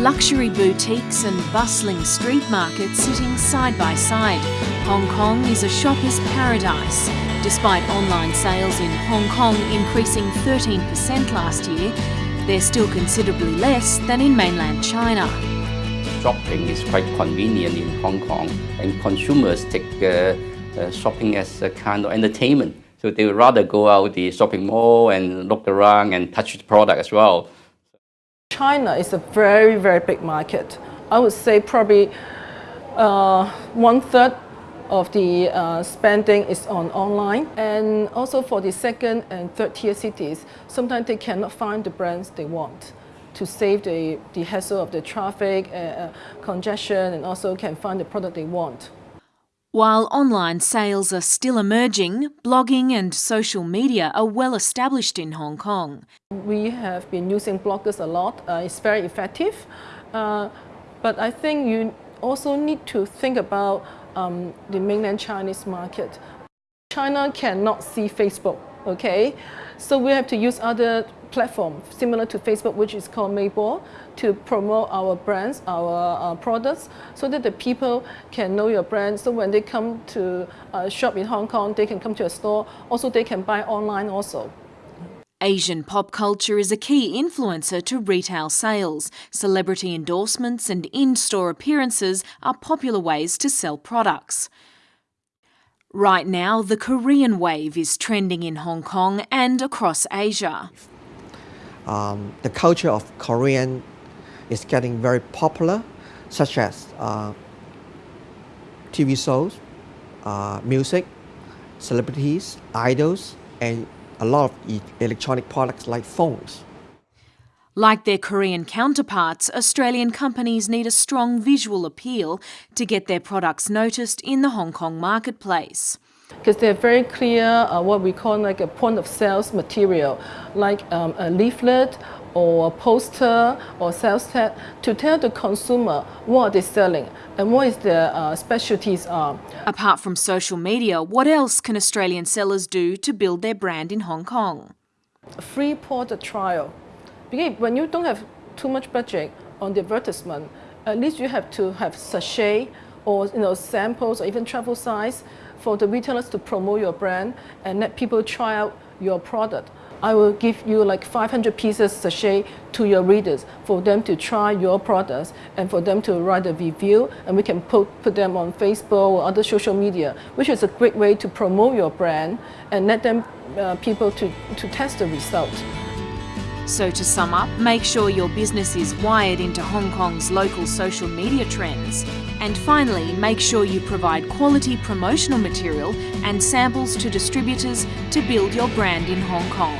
luxury boutiques and bustling street markets sitting side by side, Hong Kong is a shopper's paradise. Despite online sales in Hong Kong increasing 13% last year, they're still considerably less than in mainland China. Shopping is quite convenient in Hong Kong and consumers take uh, uh, shopping as a kind of entertainment. So they would rather go out the shopping mall and look around and touch the product as well. China is a very, very big market. I would say probably uh, one third of the uh, spending is on online. And also for the second and third tier cities, sometimes they cannot find the brands they want to save the, the hassle of the traffic, uh, uh congestion, and also can find the product they want. While online sales are still emerging, blogging and social media are well established in Hong Kong. We have been using bloggers a lot. Uh, it's very effective. Uh, but I think you also need to think about um, the mainland Chinese market. China cannot see Facebook, okay? So we have to use other platform similar to Facebook, which is called Weibo, to promote our brands, our uh, products, so that the people can know your brand. So when they come to uh, shop in Hong Kong, they can come to a store. Also, they can buy online also. Asian pop culture is a key influencer to retail sales. Celebrity endorsements and in-store appearances are popular ways to sell products. Right now, the Korean wave is trending in Hong Kong and across Asia um, the culture of Korean is getting very popular, such as uh, TV shows, uh, music, celebrities, idols, and a lot of electronic products like phones. Like their Korean counterparts, Australian companies need a strong visual appeal to get their products noticed in the Hong Kong marketplace because they're very clear uh, what we call like a point of sales material, like um, a leaflet or a poster or sales tag to tell the consumer what they're selling and what is their uh, specialties are. Apart from social media, what else can Australian sellers do to build their brand in Hong Kong? A free product trial. Because when you don't have too much budget on the advertisement, at least you have to have sachet or you know samples or even travel size for the retailers to promote your brand and let people try out your product. I will give you like 500 pieces sachet to your readers for them to try your products and for them to write a review and we can put, put them on Facebook or other social media, which is a great way to promote your brand and let them uh, people to, to test the result. So to sum up, make sure your business is wired into Hong Kong's local social media trends. And finally, make sure you provide quality promotional material and samples to distributors to build your brand in Hong Kong.